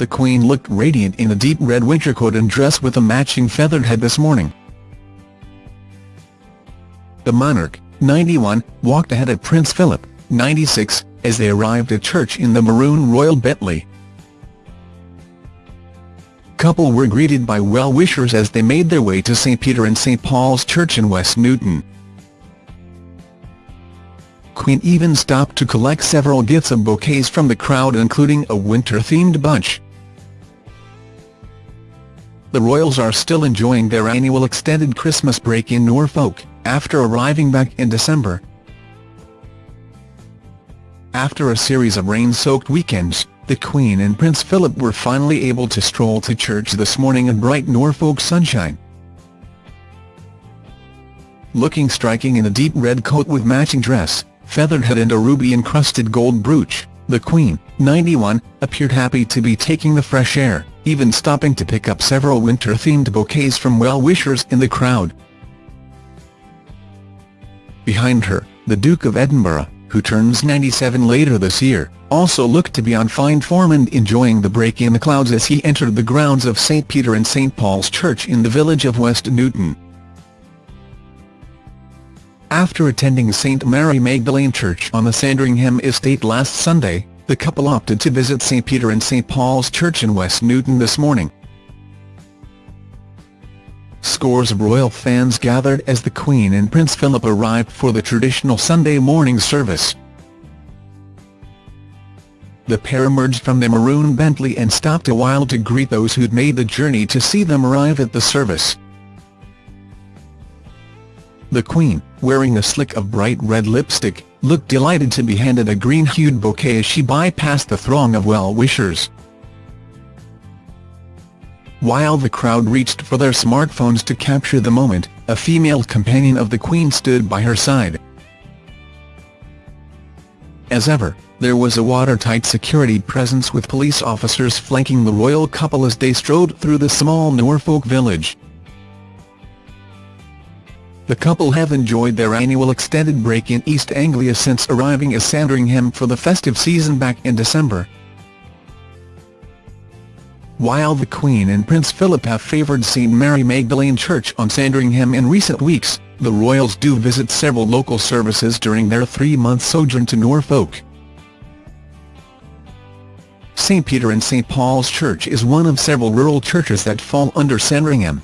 the Queen looked radiant in a deep red winter coat and dress with a matching feathered head this morning. The monarch, 91, walked ahead of Prince Philip, 96, as they arrived at church in the maroon royal Bentley. Couple were greeted by well-wishers as they made their way to St Peter and St Paul's Church in West Newton. Queen even stopped to collect several gifts and bouquets from the crowd including a winter-themed bunch. The royals are still enjoying their annual extended Christmas break in Norfolk, after arriving back in December. After a series of rain-soaked weekends, the Queen and Prince Philip were finally able to stroll to church this morning in bright Norfolk sunshine. Looking striking in a deep red coat with matching dress, feathered head and a ruby-encrusted gold brooch, the Queen, 91, appeared happy to be taking the fresh air, even stopping to pick up several winter-themed bouquets from well-wishers in the crowd. Behind her, the Duke of Edinburgh, who turns 97 later this year, also looked to be on fine form and enjoying the break in the clouds as he entered the grounds of St Peter and St Paul's Church in the village of West Newton. After attending St Mary Magdalene Church on the Sandringham estate last Sunday, the couple opted to visit St Peter and St Paul's Church in West Newton this morning. Scores of royal fans gathered as the Queen and Prince Philip arrived for the traditional Sunday morning service. The pair emerged from their maroon Bentley and stopped a while to greet those who'd made the journey to see them arrive at the service. The Queen, wearing a slick of bright red lipstick, looked delighted to be handed a green-hued bouquet as she bypassed the throng of well-wishers. While the crowd reached for their smartphones to capture the moment, a female companion of the Queen stood by her side. As ever, there was a watertight security presence with police officers flanking the royal couple as they strode through the small Norfolk village. The couple have enjoyed their annual extended break in East Anglia since arriving at Sandringham for the festive season back in December. While the Queen and Prince Philip have favoured St Mary Magdalene Church on Sandringham in recent weeks, the royals do visit several local services during their three-month sojourn to Norfolk. St Peter and St Paul's Church is one of several rural churches that fall under Sandringham.